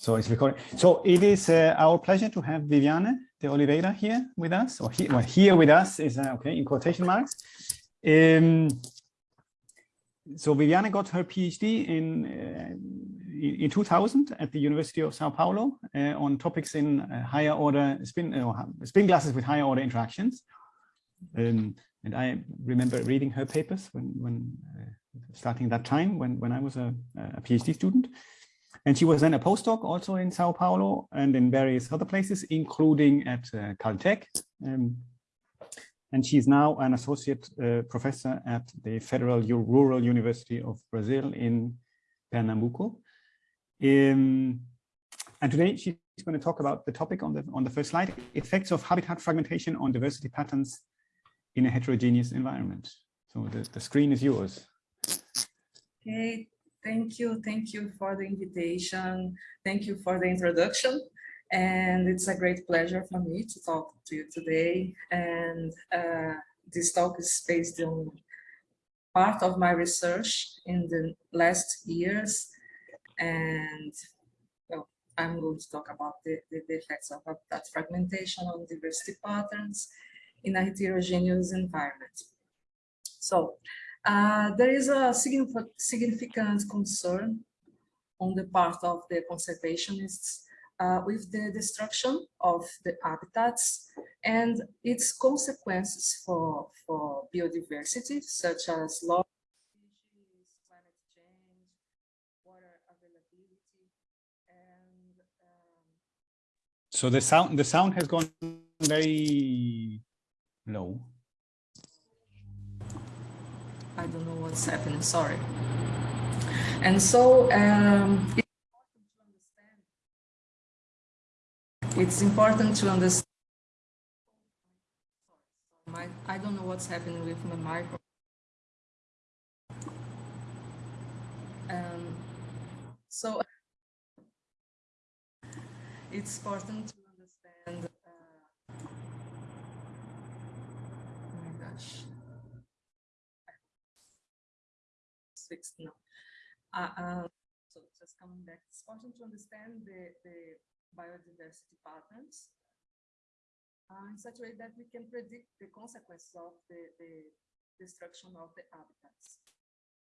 So it's recording. So it is uh, our pleasure to have Viviane de Oliveira here with us, or he, well, here with us is uh, okay in quotation marks. Um, so Viviane got her PhD in uh, in 2000 at the University of Sao Paulo uh, on topics in uh, higher order spin spin glasses with higher order interactions. Um, and I remember reading her papers when when uh, starting that time when when I was a, a PhD student. And she was then a postdoc also in Sao Paulo and in various other places, including at uh, Caltech. Um, and she's now an associate uh, professor at the Federal U Rural University of Brazil in Pernambuco. Um, and today she's going to talk about the topic on the on the first slide, effects of habitat fragmentation on diversity patterns in a heterogeneous environment. So the, the screen is yours. Okay, Thank you. Thank you for the invitation. Thank you for the introduction. And it's a great pleasure for me to talk to you today. And uh, this talk is based on part of my research in the last years. And well, I'm going to talk about the, the, the effects of that fragmentation on diversity patterns in a heterogeneous environment. So uh, there is a significant concern on the part of the conservationists uh, with the destruction of the habitats and its consequences for, for biodiversity, such as loss climate water availability, um... so the sound the sound has gone very low. I don't know what's happening, sorry. And so um, it's important to understand. I don't know what's happening with my microphone. Um, so it's important to understand. Uh, oh my gosh. Fixed now. Uh, uh, so just coming back, it's important to understand the, the biodiversity patterns uh, in such a way that we can predict the consequences of the, the destruction of the habitats.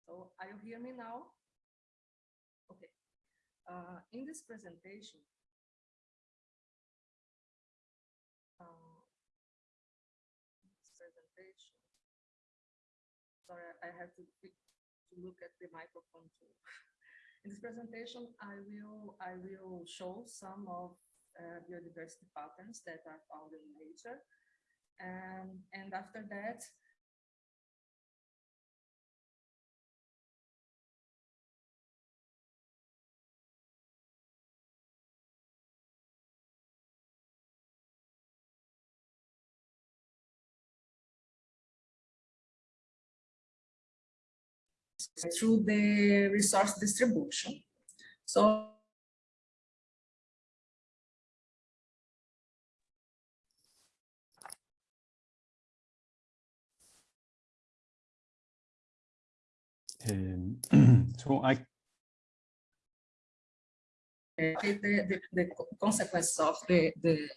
So are you hear me now? Okay. Uh, in this presentation, this presentation, sorry, I have to to look at the microphone. In this presentation, I will I will show some of uh, biodiversity patterns that are found in nature, and and after that, through the resource distribution. So um, so I the, the, the consequences of the, the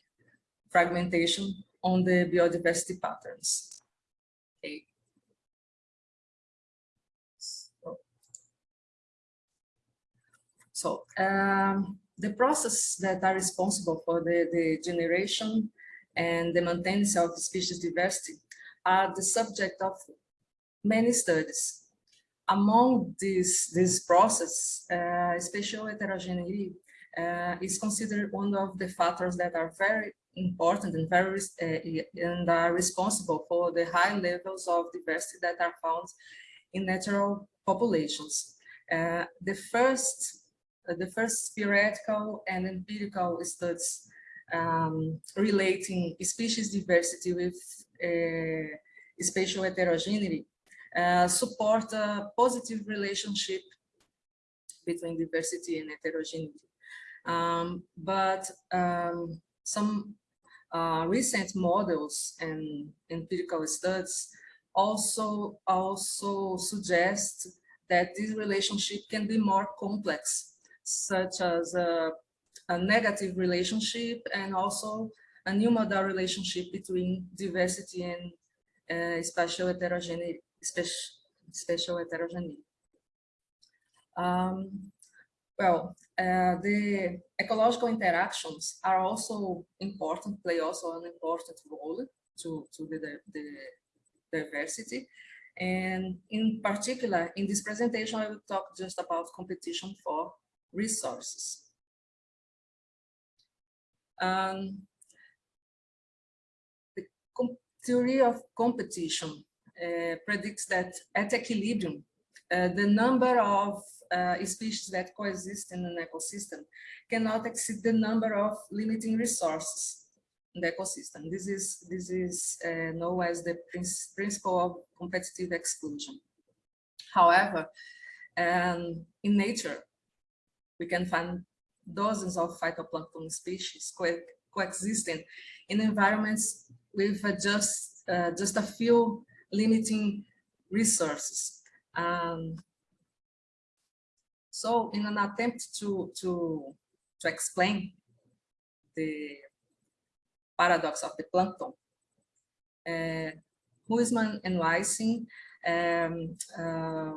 fragmentation on the biodiversity patterns. Okay. So um, the processes that are responsible for the, the generation and the maintenance of species diversity are the subject of many studies. Among these, this process, uh, spatial heterogeneity uh, is considered one of the factors that are very important and very uh, and are responsible for the high levels of diversity that are found in natural populations. Uh, the first the first theoretical and empirical studies um, relating species diversity with uh, spatial heterogeneity uh, support a positive relationship between diversity and heterogeneity. Um, but um, some uh, recent models and empirical studies also also suggest that this relationship can be more complex such as uh, a negative relationship and also a unimodal relationship between diversity and uh, spatial heterogeneity. Heterogeneity. Um, well, uh, the ecological interactions are also important, play also an important role to, to the, the diversity. And in particular, in this presentation, I will talk just about competition for resources. Um, the theory of competition uh, predicts that at equilibrium, uh, the number of uh, species that coexist in an ecosystem cannot exceed the number of limiting resources in the ecosystem. This is, this is uh, known as the principle of competitive exclusion. However, um, in nature, we can find dozens of phytoplankton species co coexisting in environments with just, uh, just a few limiting resources. Um, so in an attempt to, to, to explain the paradox of the plankton, uh, Huisman and Weissing um, uh,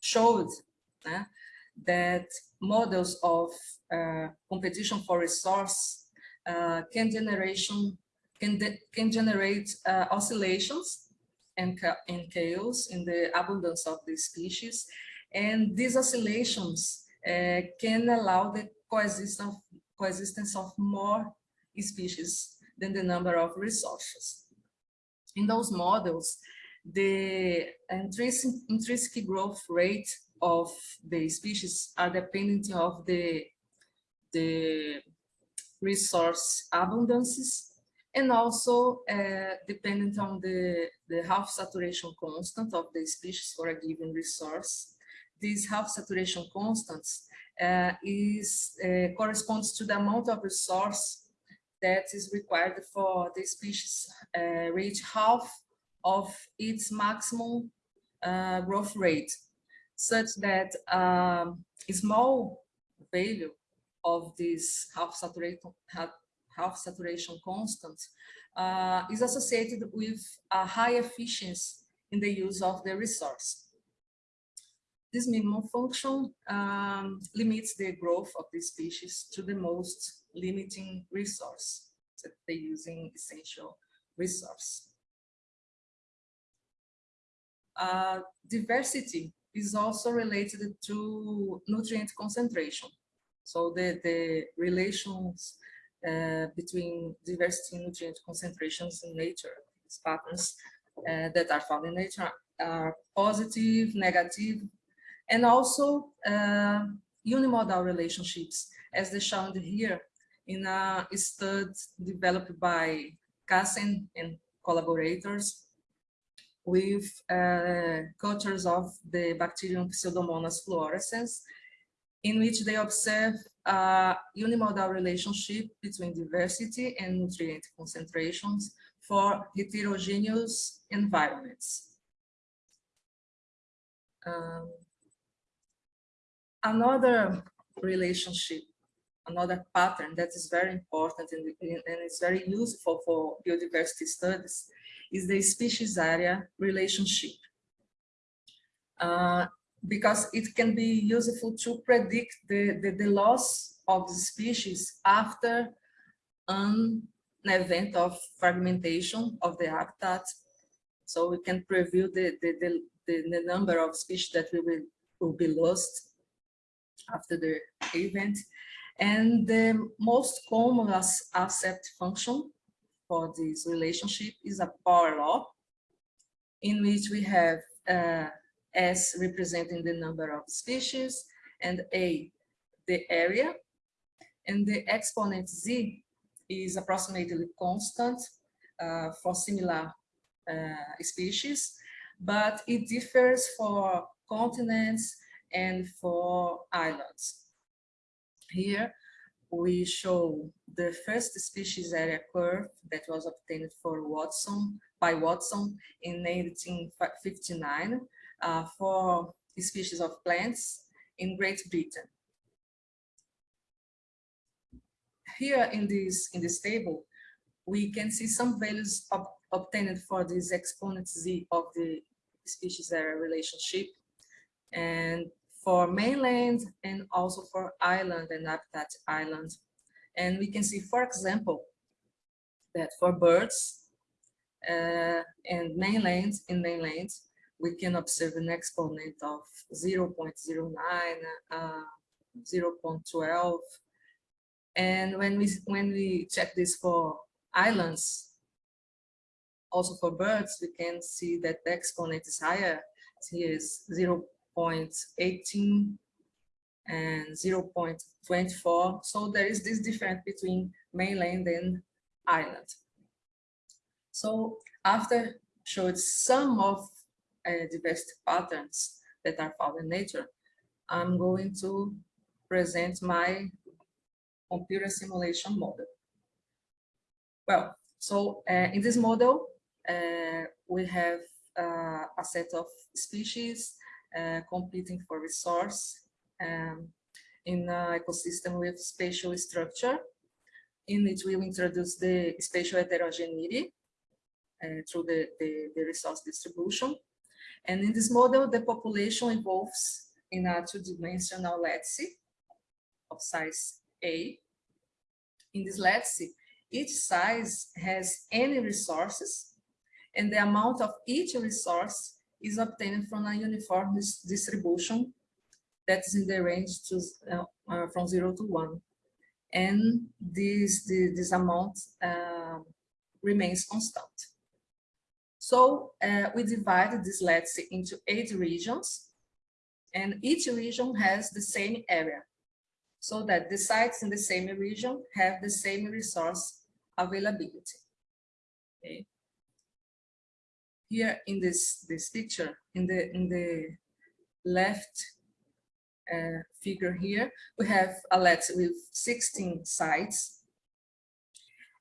showed uh, that models of uh, competition for resource uh, can generation can can generate uh, oscillations and, and chaos in the abundance of the species and these oscillations uh, can allow the coexistence of, coexistence of more species than the number of resources. In those models, the intrinsic, intrinsic growth rate of the species are dependent of the, the resource abundances and also uh, dependent on the, the half saturation constant of the species for a given resource. This half saturation constants uh, is uh, corresponds to the amount of resource that is required for the species uh, reach half of its maximum uh, growth rate, such that um, a small value of this half saturation half, saturation constant uh, is associated with a high efficiency in the use of the resource. This minimum function um, limits the growth of the species to the most limiting resource that they're using essential resource. Uh, diversity is also related to nutrient concentration. So the, the relations uh, between diversity nutrient concentrations in nature, these patterns uh, that are found in nature are positive, negative, and also uh, unimodal relationships, as they shown here in a study developed by Kassen and collaborators with uh, cultures of the bacterium Pseudomonas fluorescens, in which they observe a unimodal relationship between diversity and nutrient concentrations for heterogeneous environments. Um, another relationship, another pattern that is very important and, and it's very useful for biodiversity studies is the species area relationship. Uh, because it can be useful to predict the, the, the loss of the species after an event of fragmentation of the habitat. So we can preview the, the, the, the, number of species that we will, will be lost after the event. And the most common accept function for this relationship is a power law, in which we have uh, S representing the number of species and A the area, and the exponent Z is approximately constant uh, for similar uh, species, but it differs for continents and for islands. Here we show the first species area curve that was obtained for Watson by Watson in 1859 uh, for species of plants in Great Britain. here in this in this table, we can see some values ob obtained for this exponent z of the species area relationship, and for mainland and also for island and habitat island. And we can see, for example, that for birds uh, and mainland in mainland, we can observe an exponent of 0 0.09, uh, 0 0.12. And when we when we check this for islands, also for birds, we can see that the exponent is higher. Here is 0 0.18 and 0.24. So there is this difference between mainland and island. So after showed some of uh, diversity patterns that are found in nature, I'm going to present my computer simulation model. Well, so uh, in this model, uh, we have uh, a set of species competing for resource um, in an ecosystem with spatial structure, in which we will introduce the spatial heterogeneity uh, through the, the, the resource distribution. And in this model, the population evolves in a two-dimensional lattice of size A. In this lattice, each size has any resources, and the amount of each resource is obtained from a uniform dis distribution that is in the range to, uh, uh, from zero to one. And this, the, this amount uh, remains constant. So uh, we divided this let's lattice into eight regions, and each region has the same area, so that the sites in the same region have the same resource availability. Okay. Here in this this picture, in the in the left uh, figure here, we have a lattice with 16 sites,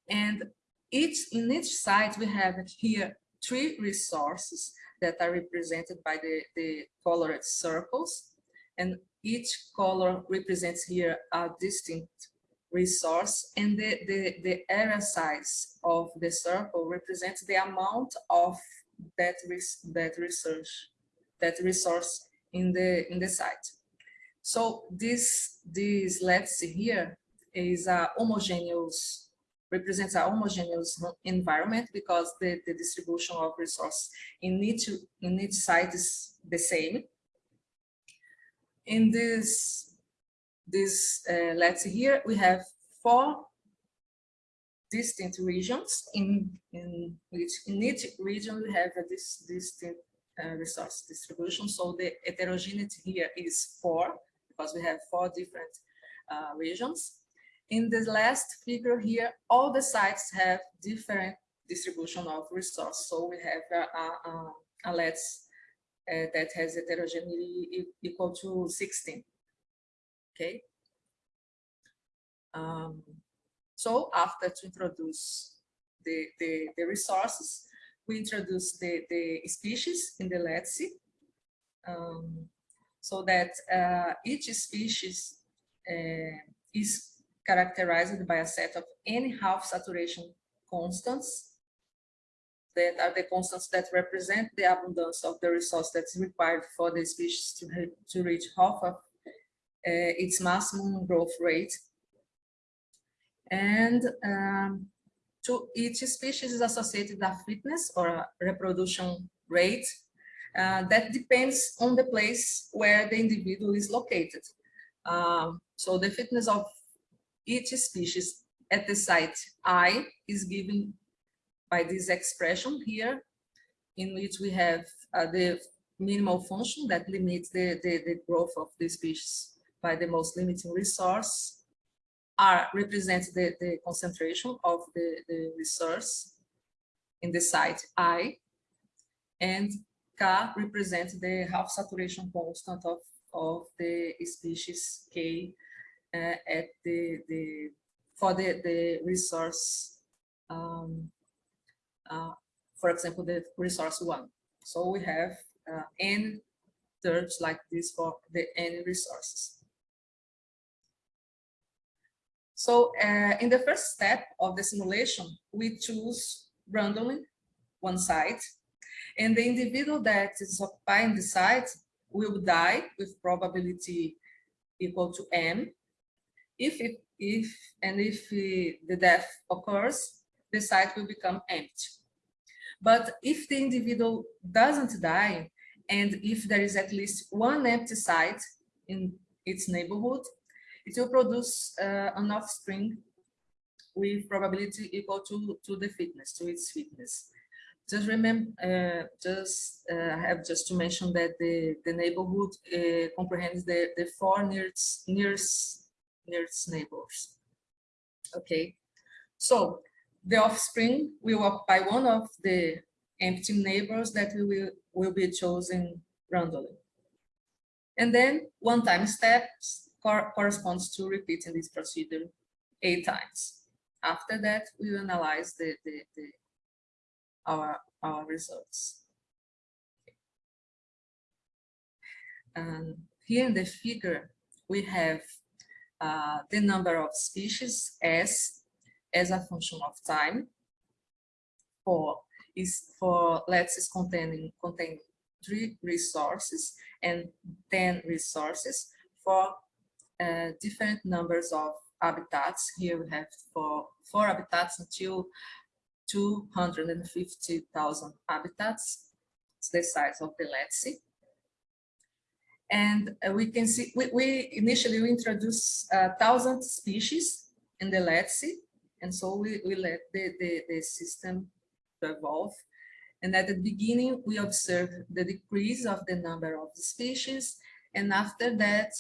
and each in each site we have here three resources that are represented by the, the colored circles. And each color represents here a distinct resource and the, the, the area size of the circle represents the amount of that, res, that research, that resource in the, in the site. So this, this let's see here is a homogeneous represents a homogeneous environment because the, the distribution of resource in each, in each site is the same. In this, this uh, let's see here, we have four distinct regions in, in which in each region we have a this distinct uh, resource distribution. So the heterogeneity here is four because we have four different uh, regions. In the last figure here, all the sites have different distribution of resource. So we have a, a, a let's uh, that has heterogeneity equal to 16. Okay. Um, so after to introduce the, the, the resources, we introduce the, the species in the lattice um, so that uh, each species uh, is characterized by a set of any half saturation constants that are the constants that represent the abundance of the resource that's required for the species to, to reach half of uh, its maximum growth rate. And um, to each species is associated a fitness or a reproduction rate uh, that depends on the place where the individual is located. Um, so the fitness of each species at the site i is given by this expression here, in which we have uh, the minimal function that limits the, the, the growth of the species by the most limiting resource. R represents the, the concentration of the, the resource in the site I, and K represents the half saturation constant of, of the species K uh, at the, the for the, the resource, um, uh, for example, the resource one. So we have uh, n terms like this for the n resources. So uh, in the first step of the simulation, we choose randomly one site, and the individual that is occupying the site will die with probability equal to m. If it, if and if uh, the death occurs, the site will become empty. But if the individual doesn't die, and if there is at least one empty site in its neighborhood, it will produce uh, an offspring with probability equal to, to the fitness, to its fitness. Just remember, uh, just uh, have just to mention that the, the neighborhood uh, comprehends the, the four nearest, nearest, nearest neighbors. Okay, so the offspring will occupy one of the empty neighbors that we will, will be chosen randomly. And then one time steps cor corresponds to repeating this procedure eight times. After that, we will analyze the, the, the our, our results. And here in the figure, we have uh, the number of species S as a function of time. For is for let's is containing contain three resources and 10 resources for uh, different numbers of habitats. Here we have for four habitats until 250,000 habitats. It's the size of the lattice. And uh, we can see, we, we initially we introduced uh, thousand species in the lattice. And so we, we let the, the, the system evolve. And at the beginning, we observed the decrease of the number of the species. And after that,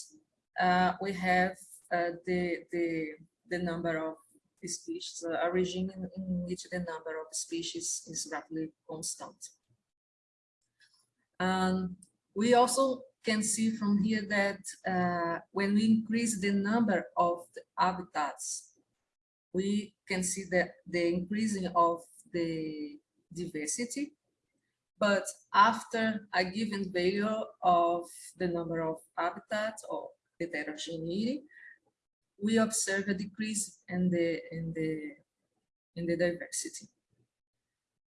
uh, we have uh, the, the, the number of species, uh, a regime in, in, which the number of species is roughly constant. Um, we also can see from here that uh, when we increase the number of the habitats, we can see that the increasing of the diversity, but after a given value of the number of habitats or heterogeneity, we observe a decrease in the in the in the diversity.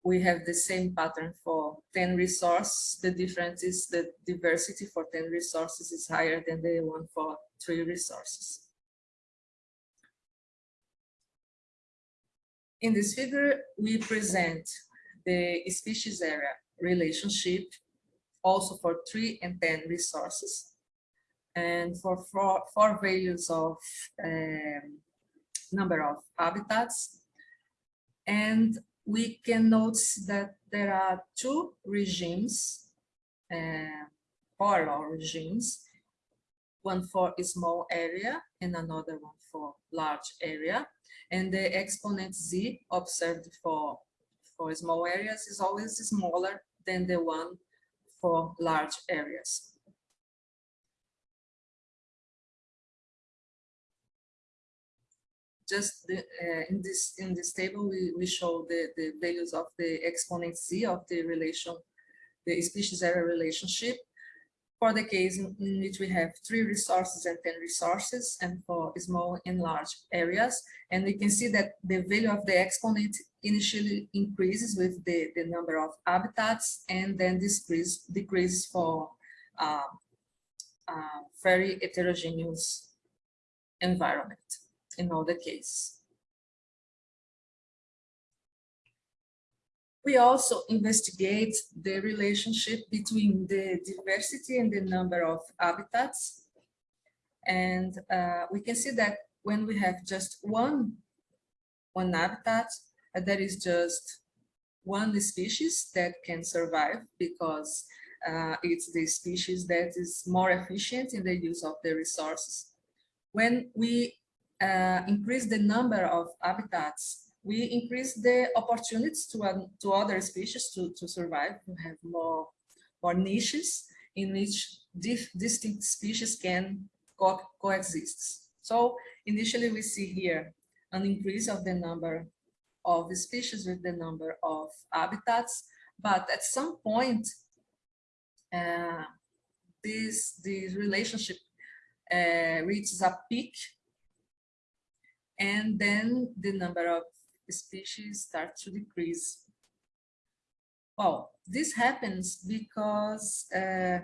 We have the same pattern for 10 resources. The difference is the diversity for 10 resources is higher than the one for three resources. In this figure, we present the species area relationship also for three and 10 resources and for four, four values of um, number of habitats. And we can notice that there are two regimes, uh, parallel regimes, one for a small area and another one for large area. And the exponent z observed for, for small areas is always smaller than the one for large areas. Just the, uh, in this in this table we, we show the, the values of the exponent z of the relation, the species area relationship for the case in, which we have three resources and 10 resources and for small and large areas. And we can see that the value of the exponent initially increases with the, the number of habitats and then decrease, decreases for uh, uh, very heterogeneous environment in all the cases. We also investigate the relationship between the diversity and the number of habitats. And uh, we can see that when we have just one, one habitat, uh, there is just one species that can survive because uh, it's the species that is more efficient in the use of the resources. When we uh, increase the number of habitats, we increase the opportunities to, um, to other species to, to survive, to have more, more niches in which distinct species can co coexist. So initially we see here an increase of the number of species with the number of habitats, but at some point, uh, this, this relationship uh, reaches a peak and then the number of species start to decrease. Well, this happens because uh,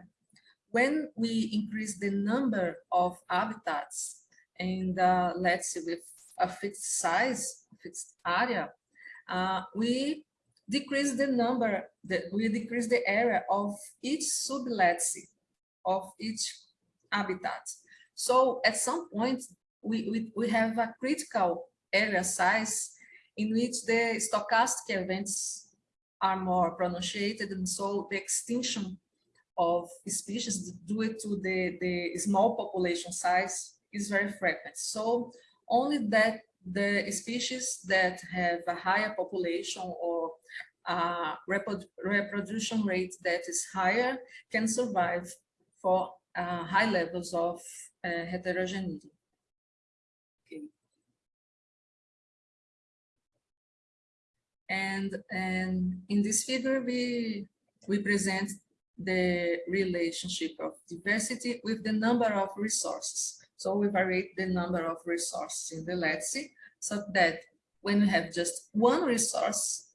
when we increase the number of habitats and uh, let's say with a fixed size, fixed area, uh, we decrease the number, the, we decrease the area of each sublet's of each habitat. So at some point, we, we, we have a critical area size in which the stochastic events are more pronunciated and so the extinction of species due to the, the small population size is very frequent. So only that the species that have a higher population or a reproduction rate that is higher can survive for uh, high levels of uh, heterogeneity. And, and in this figure, we, we present the relationship of diversity with the number of resources. So we vary the number of resources in the lattice so that when we have just one resource,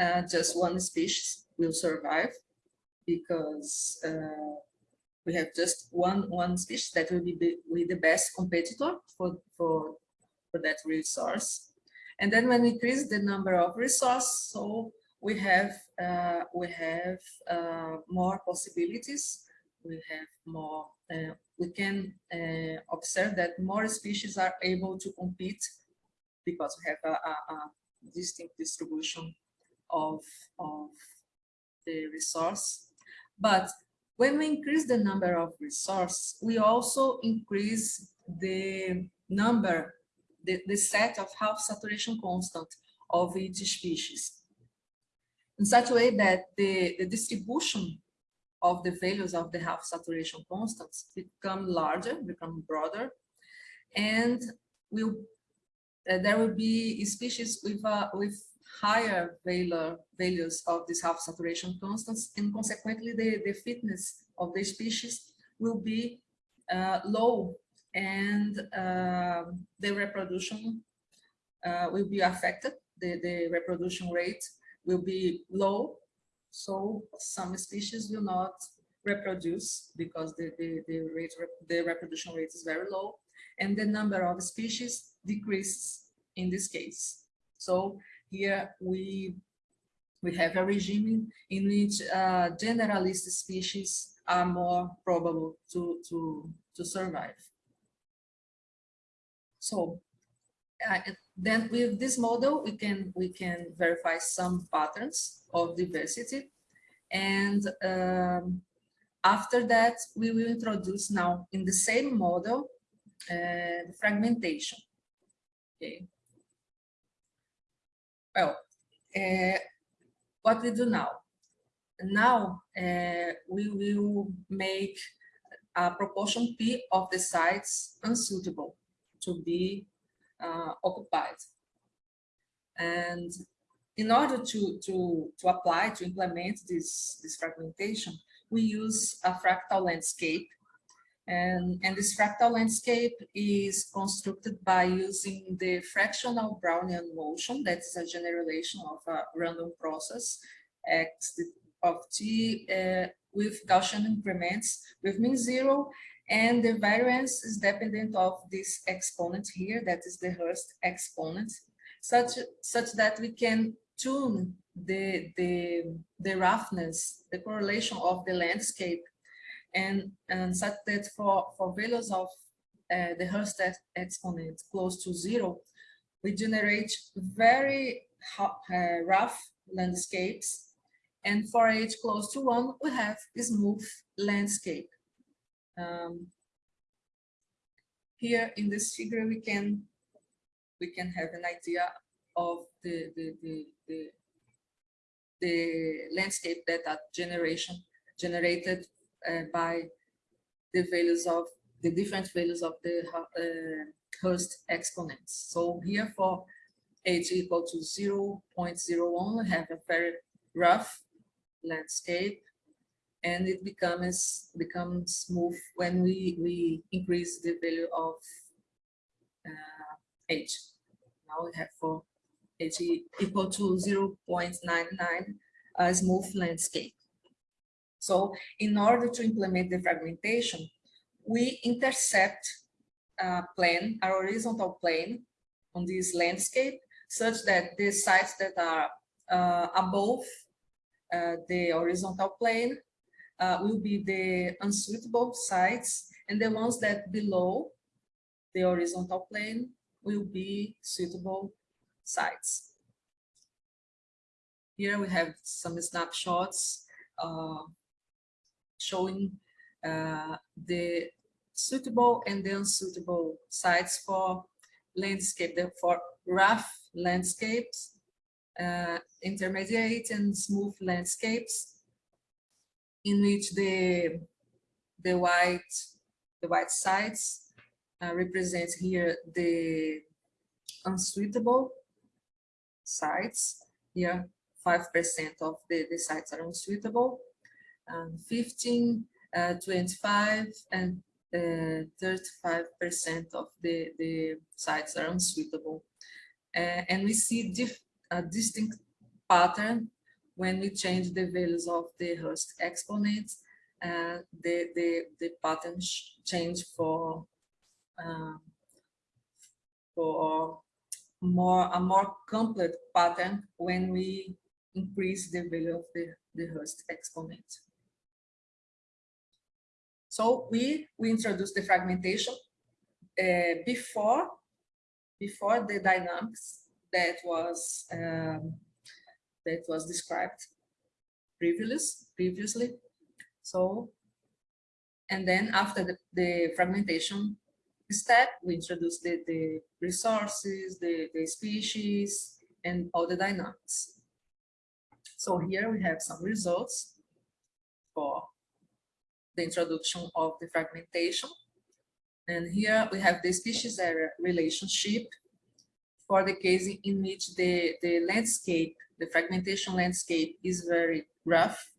uh, just one species will survive because uh, we have just one one species that will be the, will the best competitor for, for, for that resource. And then when we increase the number of resources, so we have uh, we have uh, more possibilities. We have more. Uh, we can uh, observe that more species are able to compete because we have a, a, a distinct distribution of of the resource. But when we increase the number of resources, we also increase the number, the, the set of half saturation constant of each species. In such a way that the, the distribution of the values of the half saturation constants become larger, become broader, and will uh, there will be species with uh, with higher value, values of these half saturation constants and consequently the, the fitness of the species will be uh, low and uh, the reproduction uh, will be affected. The, the reproduction rate will be low. So some species will not reproduce because the, the, the, rate, the reproduction rate is very low and the number of species decreases in this case. So here we we have a regime in which uh, generalist species are more probable to, to, to survive. So uh, then with this model, we can, we can verify some patterns of diversity. And um, after that, we will introduce now in the same model, uh, fragmentation. Okay. Well, uh, what we do now? Now uh, we will make a proportion P of the sites unsuitable to be uh, occupied. And in order to, to, to apply, to implement this, this fragmentation, we use a fractal landscape and, and this fractal landscape is constructed by using the fractional Brownian motion, that is a generalization of a random process x of t uh, with Gaussian increments with mean zero, and the variance is dependent of this exponent here, that is the Hurst exponent, such, such that we can tune the, the, the roughness, the correlation of the landscape and, and such that for, for values of uh, the Hurst exponent close to zero, we generate very uh, rough landscapes. And for h close to one, we have a smooth landscape. Um, here in this figure, we can we can have an idea of the the the, the, the landscape that that generation generated uh, by the values of the different values of the uh, Hurst exponents. So here for h equal to 0 0.01, we have a very rough landscape and it becomes becomes smooth when we we increase the value of uh, H. Now we have for H e- equal to 0.99 a smooth landscape. So in order to implement the fragmentation, we intercept a plane, a horizontal plane on this landscape such that the sites that are uh, above uh, the horizontal plane uh, will be the unsuitable sites and the ones that below the horizontal plane will be suitable sites. Here we have some snapshots uh, showing uh, the suitable and the unsuitable sites for landscape, for rough landscapes, uh, intermediate and smooth landscapes in which the the white the white sites uh, represent here the unsuitable sites. Here, 5% of the, the sites are unsuitable. Um, 15, uh, 25, and 35% of the, the sites are unsuitable. Uh, and we see a distinct pattern when we change the values of the Hurst exponents. Uh, the, the, the pattern change for um, for more a more complete pattern when we increase the value of the, the Hurst exponent. So we we introduced the fragmentation uh, before before the dynamics that was um, that was described previous previously. So and then after the, the fragmentation step, we introduce the, the resources, the, the species, and all the dynamics. So here we have some results for the introduction of the fragmentation. And here we have the species area relationship for the case in which the, the landscape, the fragmentation landscape is very rough,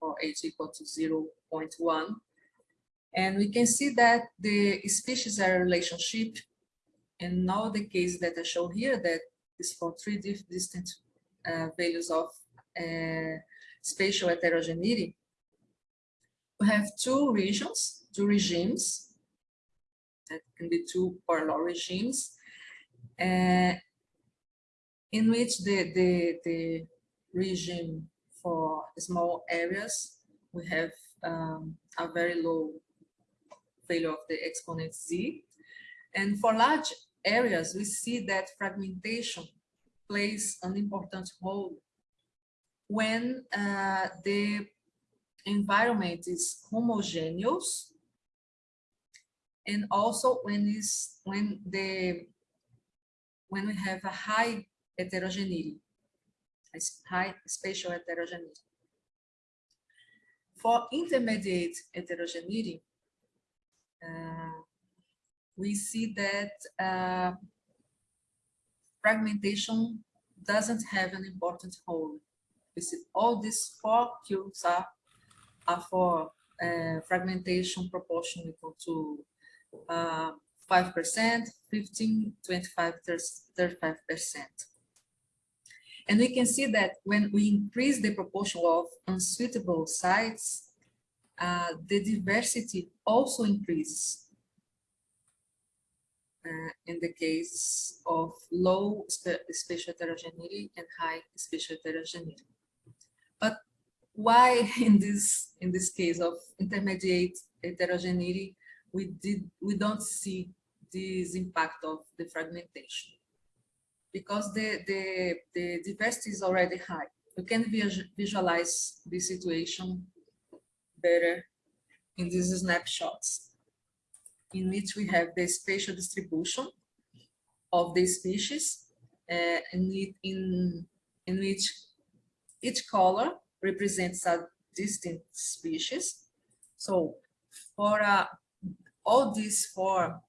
or h equal to 0.1. And we can see that the species area relationship in all the cases that I show here that is for three distant uh, values of uh, spatial heterogeneity. We have two regions, two regimes, that can be two parallel regimes, uh, in which the, the, the regime for small areas, we have um, a very low value of the exponent z. And for large areas, we see that fragmentation plays an important role when uh, the environment is homogeneous and also when is when the when we have a high heterogeneity, high spatial heterogeneity. For intermediate heterogeneity, uh, we see that uh, fragmentation doesn't have an important role. We see all these four cubes are, are for uh, fragmentation proportion equal to uh, 5%, 15, 25, 35%. And we can see that when we increase the proportion of unsuitable sites, uh, the diversity also increases. Uh, in the case of low spa- spatial heterogeneity and high spatial heterogeneity. But why in this in this case of intermediate heterogeneity we did we don't see this impact of the fragmentation because the the, the diversity is already high. You can visualize the situation better in these snapshots in which we have the spatial distribution of the species uh, in, in, in which each color represents a distinct species. So for uh, all these four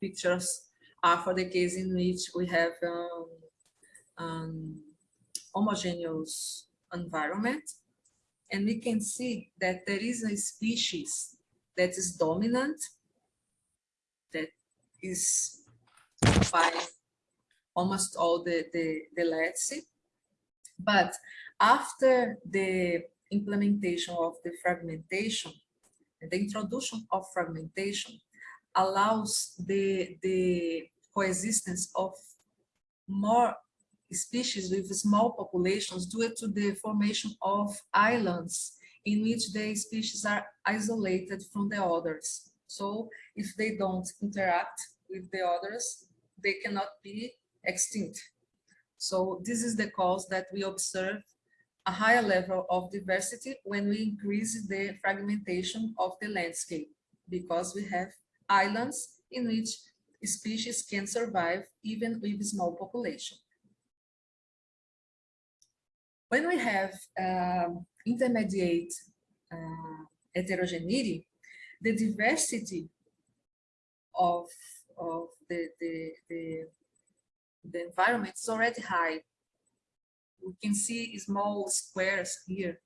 pictures are for the case in which we have um, um, homogeneous environment. And we can see that there is a species that is dominant, that is by almost all the, the, the lattice. But after the implementation of the fragmentation, the introduction of fragmentation allows the, the coexistence of more species with small populations due to the formation of islands in which the species are isolated from the others. So if they don't interact with the others, they cannot be extinct. So this is the cause that we observe a higher level of diversity when we increase the fragmentation of the landscape, because we have islands in which species can survive even with small population. When we have um, intermediate uh, heterogeneity, the diversity of, of the, the, the, the environment is already high. We can see small squares here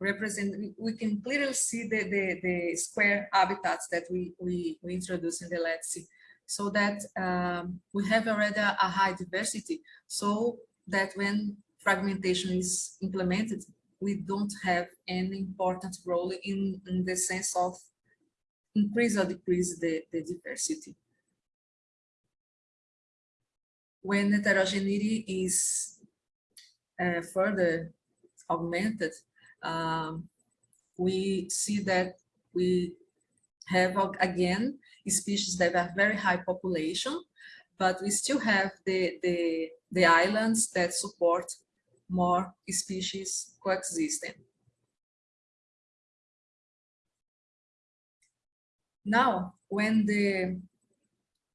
represent, we can clearly see the, the, the square habitats that we, we, we introduce in the lattice so that um, we have already a, a high diversity so that when fragmentation is implemented, we don't have any important role in, in the sense of increase or decrease the, the diversity. When heterogeneity is uh, further augmented, um, we see that we have again species that have very high population, but we still have the, the, the islands that support more species coexisting. Now, when the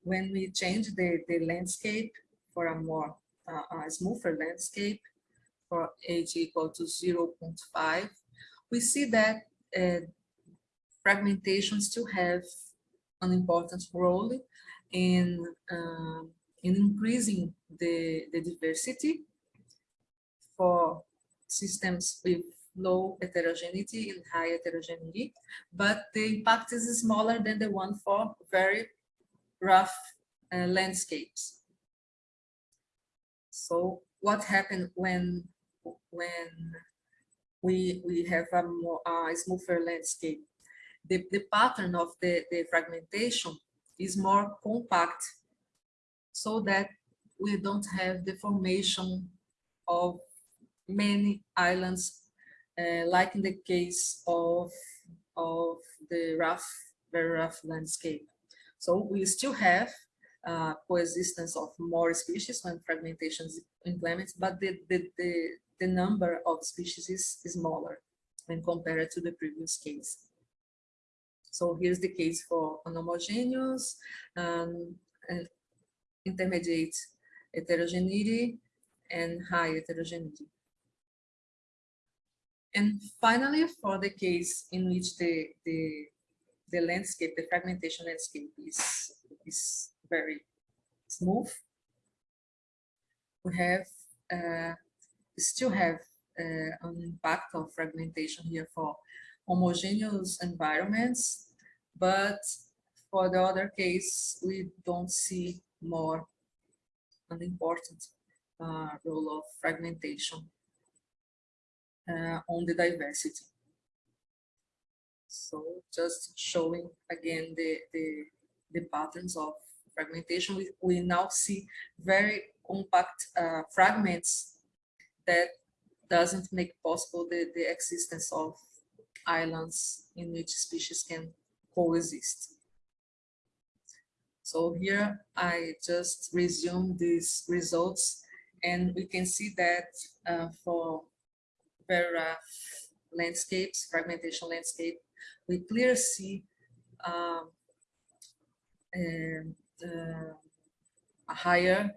when we change the, the landscape for a more uh, a smoother landscape for h equal to 0 0.5, we see that uh, fragmentation still have an important role in uh, in increasing the, the diversity for systems with low heterogeneity and high heterogeneity, but the impact is smaller than the one for very rough uh, landscapes. So what happened when when we we have a more uh, smoother landscape? The, the pattern of the, the fragmentation is more compact so that we don't have the formation of many islands, uh, like in the case of, of the rough, very rough landscape. So we still have uh, coexistence of more species when fragmentation is implemented, but the, the, the, the number of species is, is smaller when compared to the previous case. So here's the case for homogeneous um, and intermediate heterogeneity and high heterogeneity. And finally, for the case in which the, the, the landscape, the fragmentation landscape is, is very smooth, we have, uh, still have uh, an impact of fragmentation here for homogeneous environments, but for the other case, we don't see more an important uh, role of fragmentation uh, on the diversity. So just showing again the, the, the patterns of fragmentation, we, we now see very compact uh, fragments that doesn't make possible the, the existence of islands in which species can coexist. So here I just resume these results and we can see that uh, for very rough landscapes, fragmentation landscape, we clearly see um, uh, a higher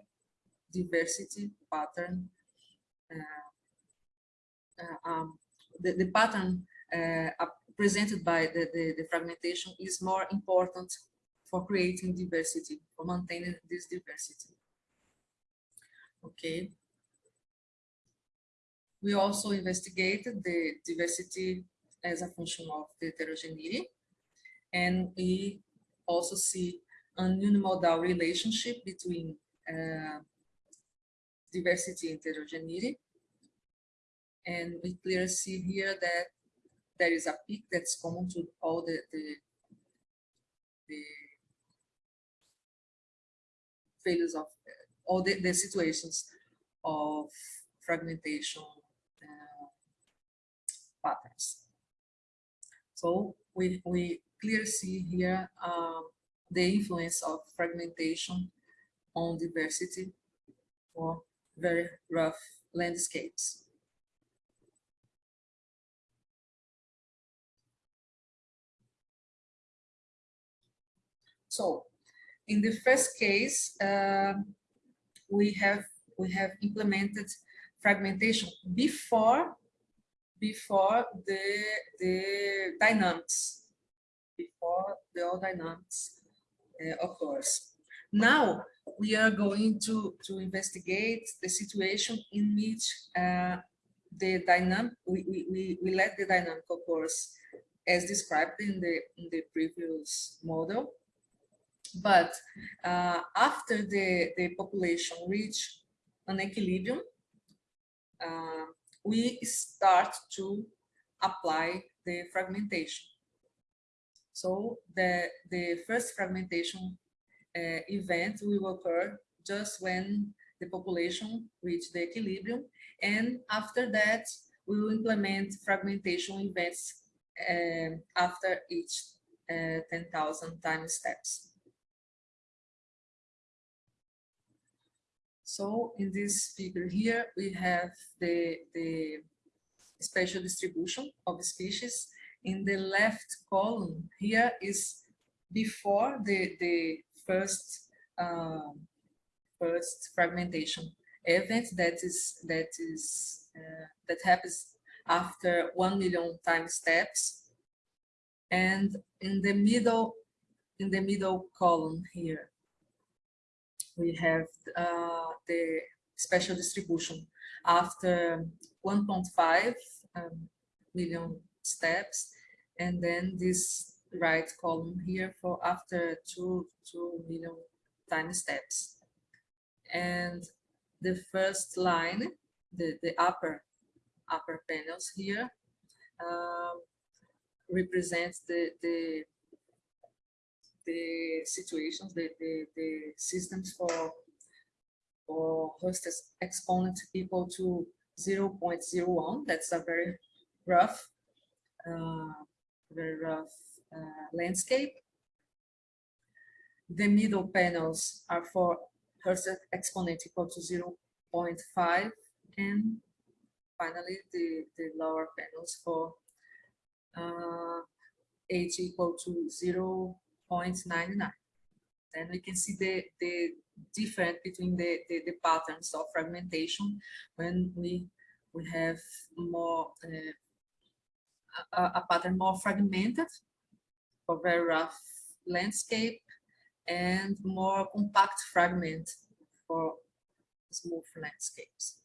diversity pattern. Uh, uh um, the, the pattern presented by the, the, the, fragmentation is more important for creating diversity, for maintaining this diversity. Okay. We also investigated the diversity as a function of the heterogeneity, and we also see an unimodal relationship between uh, diversity and heterogeneity. And we clearly see here that there is a peak that's common to all the, the, the failures of all the, the situations of fragmentation uh, patterns. So we, we clearly see here um, the influence of fragmentation on diversity for very rough landscapes. So in the first case, um, we have we have implemented fragmentation before before the the dynamics before the all dynamics uh, occurs. Now we are going to to investigate the situation in which uh, the dynamic we, we, we, we let the dynamic occurs as described in the in the previous model but uh, after the, the population reach an equilibrium, uh, we start to apply the fragmentation. So the, the first fragmentation uh, event will occur just when the population reach the equilibrium. And after that, we will implement fragmentation events uh, after each uh, 10,000 time steps. So in this figure here, we have the, the spatial distribution of species. In the left column here is before the, the first, um, first fragmentation event that is, that is, uh, that happens after 1 million time steps. And in the middle, in the middle column here, we have uh, the special distribution after 1.5 um, million steps, and then this right column here for after two, 2 million time steps. And the first line, the, the upper, upper panels here, um, represents the, the the situations, the, the, the systems for, for Hurst exponent equal to 0 0.01. That's a very rough, uh, very rough uh, landscape. The middle panels are for Hurst exponent equal to 0 0.5 and finally the, the lower panels for uh, h equal to 0 0.99. Then we can see the, the difference between the, the, the, patterns of fragmentation when we, we have more uh, a, a, pattern more fragmented for very rough landscape and more compact fragment for smooth landscapes.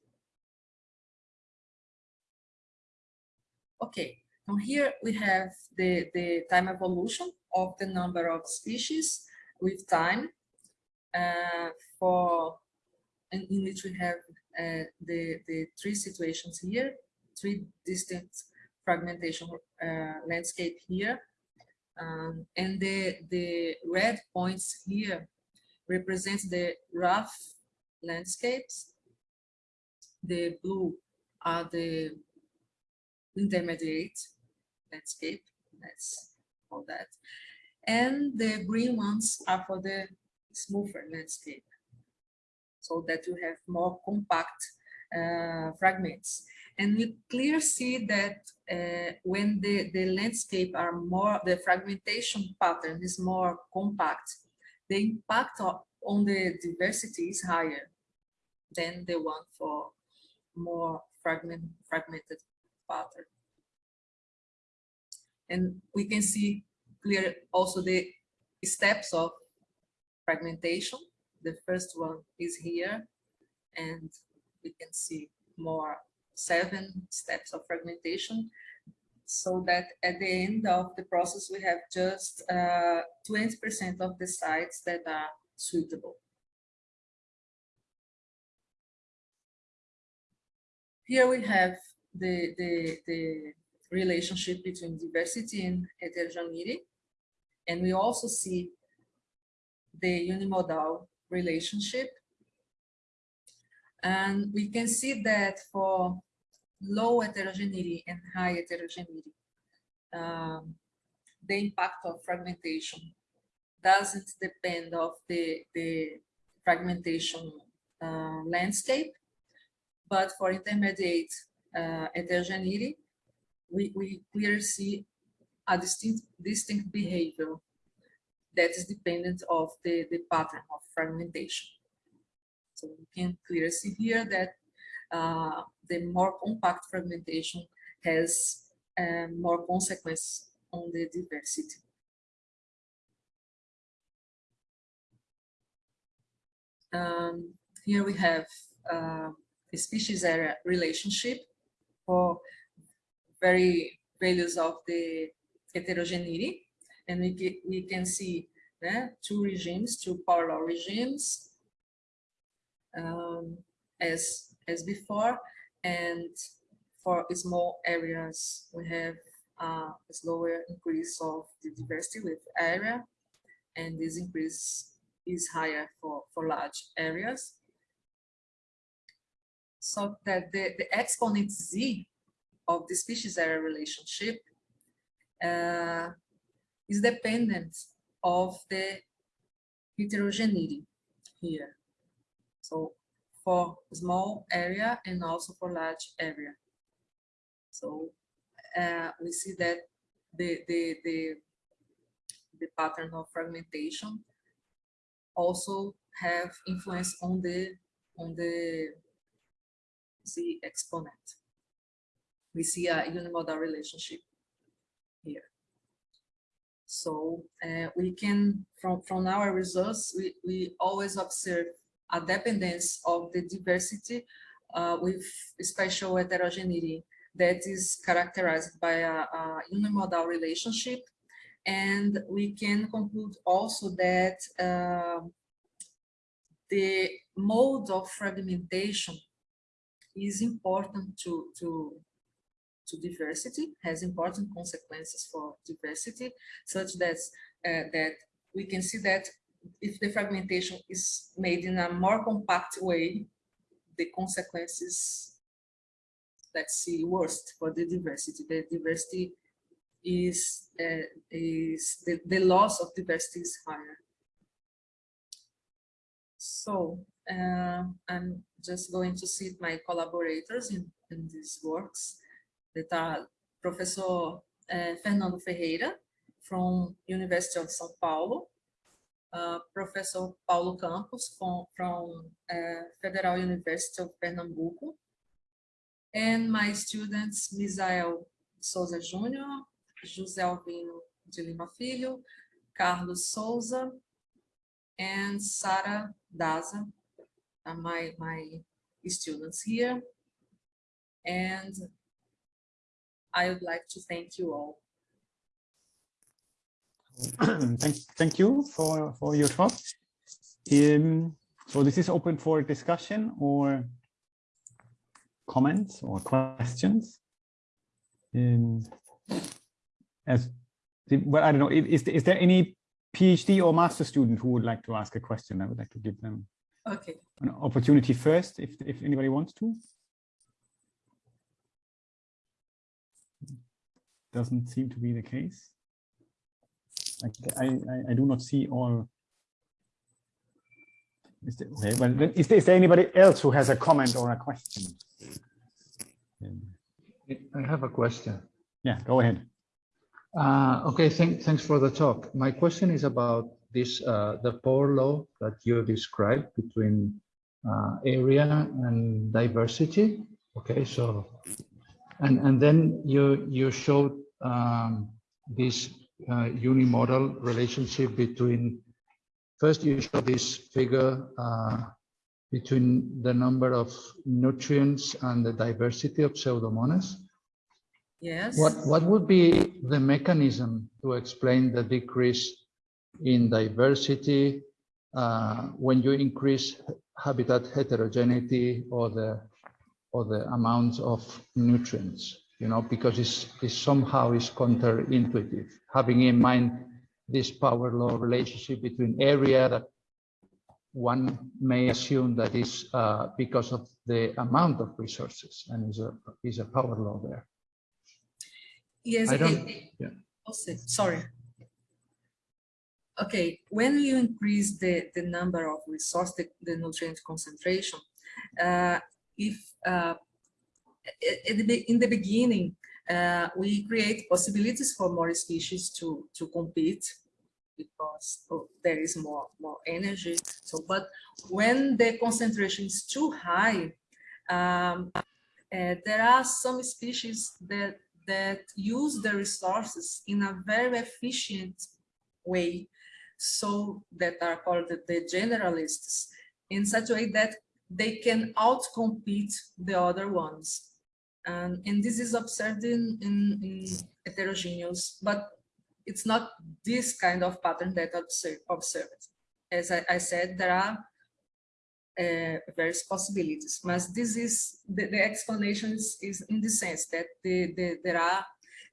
Okay, from here we have the, the time evolution of the number of species with time for in, in, which we have uh, the, the three situations here, three distinct fragmentation uh, landscape here. Um, and the, the red points here represent the rough landscapes. The blue are the intermediate landscape. Let's call that. And the green ones are for the smoother landscape, so that you have more compact uh, fragments. And we clearly see that uh, when the, the landscape are more, the fragmentation pattern is more compact, the impact on the diversity is higher than the one for more fragment, fragmented pattern. And we can see clear also the steps of fragmentation. The first one is here, and we can see more seven steps of fragmentation. so that at the end of the process, we have just uh, 20% of the sites that are suitable. Here we have the, the, the relationship between diversity and heterogeneity. And we also see the unimodal relationship. And we can see that for low heterogeneity and high heterogeneity, um, the impact of fragmentation doesn't depend of the, the fragmentation uh, landscape, but for intermediate uh, heterogeneity, we, we clearly see a distinct, distinct behavior that is dependent of the, the pattern of fragmentation. So we can clearly see here that uh, the more compact fragmentation has uh, more consequence on the diversity. Um, here we have uh, a species area relationship for very values of the heterogeneity. And we, get, we can see two regimes, two parallel regimes um, as, as before. And for small areas, we have uh, a slower increase of the diversity with area. And this increase is higher for, for large areas. So that the, the exponent z of the species area relationship uh, is dependent of the heterogeneity here. So for small area and also for large area. So uh, we see that the, the, the, the pattern of fragmentation also have influence on the on the z exponent. We see a unimodal relationship here. So uh, we can, from, from our results, we, we always observe a dependence of the diversity uh, with special heterogeneity that is characterized by a, a unimodal relationship. And we can conclude also that uh, the mode of fragmentation is important to, to, to diversity, has important consequences for diversity, such that, uh, that we can see that if the fragmentation is made in a more compact way, the consequences, let's see, worst for the diversity. The diversity is, uh, is the, the loss of diversity is higher. So uh, I'm just going to cite my collaborators in, in these works are Professor uh, Fernando Ferreira from University of São Paulo, uh, Professor Paulo Campos from, from uh, Federal University of Pernambuco, and my students Misael Souza Júnior, José Alvino de Lima Filho, Carlos Souza, and Sara Daza, my, my students here. And I would like to thank you all. thank, thank you for, for your talk. Um, so this is open for discussion or comments or questions. Um, as well, I don't know, is, is there any PhD or master student who would like to ask a question? I would like to give them okay. an opportunity first, if, if anybody wants to. Doesn't seem to be the case. I, I, I do not see all. Is there, okay, well, is there, is there anybody else who has a comment or a question? I have a question. Yeah, go ahead. Uh, okay, thank, thanks for the talk. My question is about this, uh, the power law that you described between uh, area and diversity. Okay, so, and, and then you, you showed um, this uh, unimodal relationship between, first you show this figure uh, between the number of nutrients and the diversity of pseudomonas. Yes. What, what would be the mechanism to explain the decrease in diversity uh, when you increase habitat heterogeneity or the, or the amounts of nutrients? You know, because it's, it's somehow is counterintuitive, having in mind this power law relationship between area that one may assume that is uh, because of the amount of resources and is a, is a power law there. Yes. I don't- yeah. Say- sorry. Okay, when you increase the, the number of resource, the, the nutrient concentration, uh, if uh, a- at the be- in the beginning, uh, we create possibilities for more species to, to compete because oh, there is more, more energy. So, but when the concentration is too high, um, uh, there are some species that that use the resources in a very efficient way, so that are called the, the generalists, in such a way that they can outcompete the other ones. And, and this is observed in, in, in heterogeneous, but it's not this kind of pattern that observe, observed. As I, I said, there are uh, various possibilities. But this is the, the explanation is, is in the sense that the, the, there are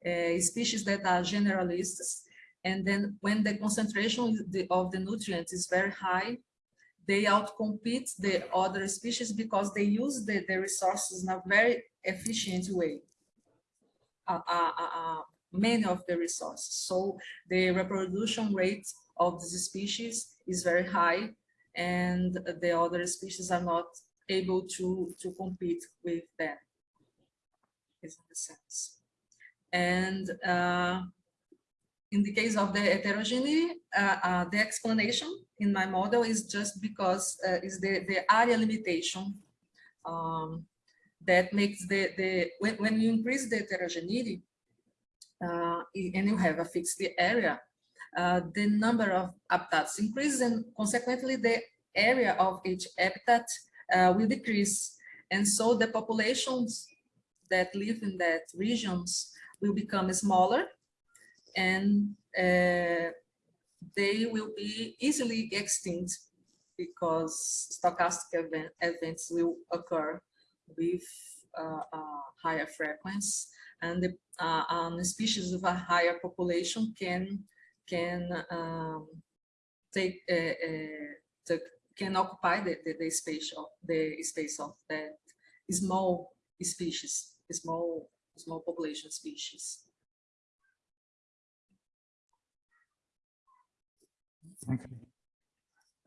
uh, species that are generalists, and then when the concentration of the, of the nutrients is very high, they outcompete the other species because they use the, the resources in a very efficient way. Uh, uh, uh, many of the resources. So the reproduction rate of this species is very high and the other species are not able to, to compete with them. Is the sense. And uh, in the case of the heterogeneity, uh, uh, the explanation in my model is just because uh, is the, the area limitation um, that makes the, the when, when you increase the heterogeneity uh, and you have a fixed area, uh, the number of habitats increases and consequently the area of each habitat uh, will decrease. And so the populations that live in that regions will become smaller and uh, they will be easily extinct because stochastic event, events will occur with uh, higher frequency and the uh, um, species with a higher population can can um, take uh, uh, can occupy the, the, the space of the space of that small species, small small population species. Thank you.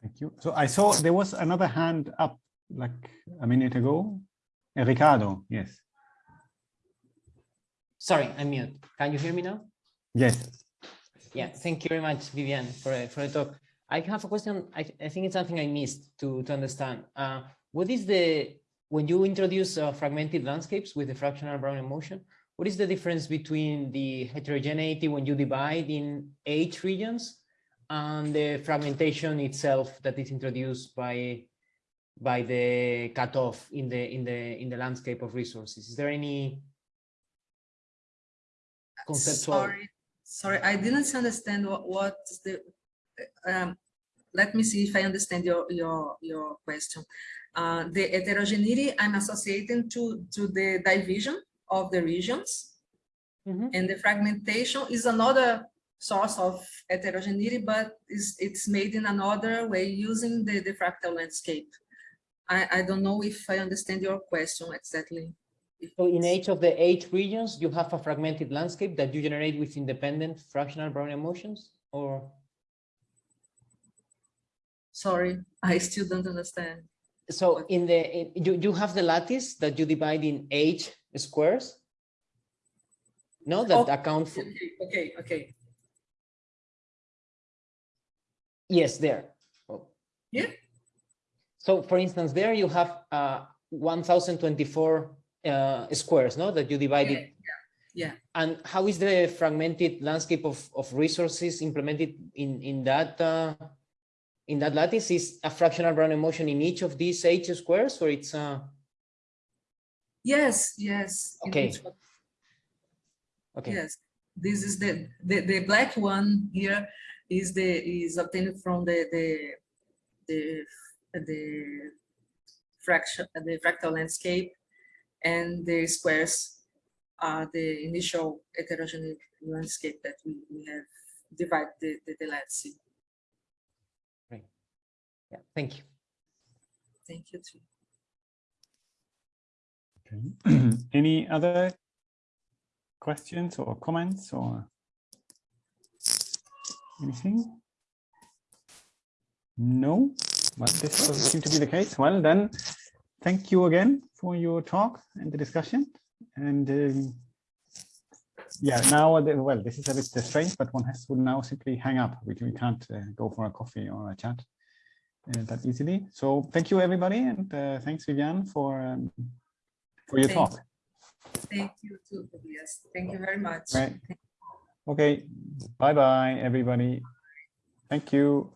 Thank you. So I saw there was another hand up like a minute ago. Uh, Ricardo, yes. Sorry, I'm mute. Can you hear me now? Yes. Yeah, thank you very much, Vivian, for, for the talk. I have a question. I, I think it's something I missed to, to understand. Uh, what is the, when you introduce uh, fragmented landscapes with the fractional Brownian motion, what is the difference between the heterogeneity when you divide in H regions and the fragmentation itself that is introduced by by the cutoff in the in the in the landscape of resources? Is there any conceptual? Sorry, sorry, I didn't understand what what the. Um, let me see if I understand your your your question. Uh, the heterogeneity I'm associating to to the division of the regions, Mhm. and the fragmentation is another source of heterogeneity, but is it's made in another way using the the fractal landscape. I I don't know if I understand your question exactly. So in each of the eight regions, you have a fragmented landscape that you generate with independent fractional Brownian motions or? Sorry, I still don't understand. So in the, in- you, you have the lattice that you divide in eight squares? No, that Oh, account for, Okay, okay, okay. Yes, there. Oh. Yeah. So for instance, there you have uh, 1024 uh, squares, no, that you divided. yeah. yeah. And how is the fragmented landscape of, of resources implemented in, in that uh, in that lattice? Is a fractional Brownian motion in each of these H squares or it's uh, Yes, yes. Okay. Okay. Yes, this is the, the, the black one here is the, is obtained from the, the, the, the fraction, the fractal landscape. And the squares are the initial heterogeneous landscape that we, we have divided the, the, the landscape. Yeah, thank you. Thank you too. Okay. Any other questions or comments or anything? No, but this doesn't seem to be the case. Well, then, thank you again for your talk and the discussion. And um, yeah, now, well, this is a bit strange, but one has to now simply hang up. We, we can't uh, go for a coffee or a chat uh, that easily. So thank you, everybody. And uh, thanks, Vivian, for, um, for your Thank talk. Thank you too, Tobias. Thank you very much. Right. Okay. Bye bye, everybody. Thank you.